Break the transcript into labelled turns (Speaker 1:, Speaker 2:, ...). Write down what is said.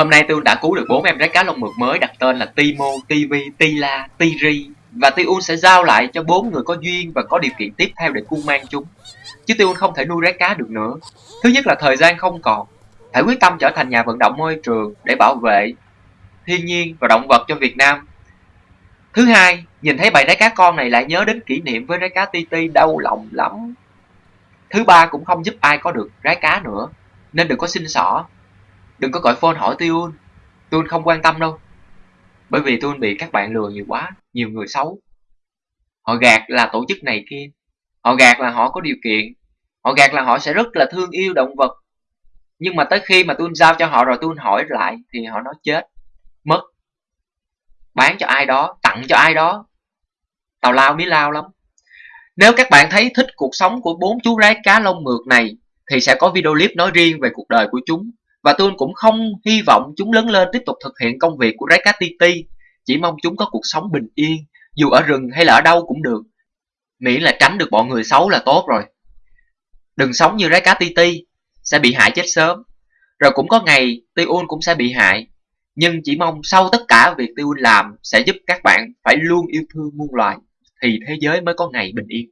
Speaker 1: Hôm nay tôi đã cứu được bốn em rái cá lông mượt mới đặt tên là Timo, Tivi, Tila, Tiri và Tiun sẽ giao lại cho bốn người có duyên và có điều kiện tiếp theo để cung mang chúng. Chứ Tiun không thể nuôi rái cá được nữa. Thứ nhất là thời gian không còn. Phải quyết tâm trở thành nhà vận động môi trường để bảo vệ thiên nhiên và động vật cho Việt Nam. Thứ hai, nhìn thấy bầy rái cá con này lại nhớ đến kỷ niệm với rái cá Ti Ti đau lòng lắm. Thứ ba cũng không giúp ai có được rái cá nữa, nên đừng có xin xỏ. Đừng có gọi phone hỏi Tiun, Tiun không quan tâm đâu. Bởi vì Tiun bị các bạn lừa nhiều quá, nhiều người xấu. Họ gạt là tổ chức này kia, họ gạt là họ có điều kiện, họ gạt là họ sẽ rất là thương yêu động vật. Nhưng mà tới khi mà Tiun giao cho họ rồi Tiun hỏi lại thì họ nói chết, mất, bán cho ai đó, tặng cho ai đó. Tào lao mí lao lắm. Nếu các bạn thấy thích cuộc sống của bốn chú rái cá lông mượt này thì sẽ có video clip nói riêng về cuộc đời của chúng. Và tôi cũng không hy vọng chúng lớn lên tiếp tục thực hiện công việc của rái cá ti ti. Chỉ mong chúng có cuộc sống bình yên, dù ở rừng hay là ở đâu cũng được. Miễn là tránh được bọn người xấu là tốt rồi. Đừng sống như rái cá ti ti, sẽ bị hại chết sớm. Rồi cũng có ngày Tiun cũng sẽ bị hại. Nhưng chỉ mong sau tất cả việc Tiun làm sẽ giúp các bạn phải luôn yêu thương muôn loài thì thế giới mới có ngày bình yên.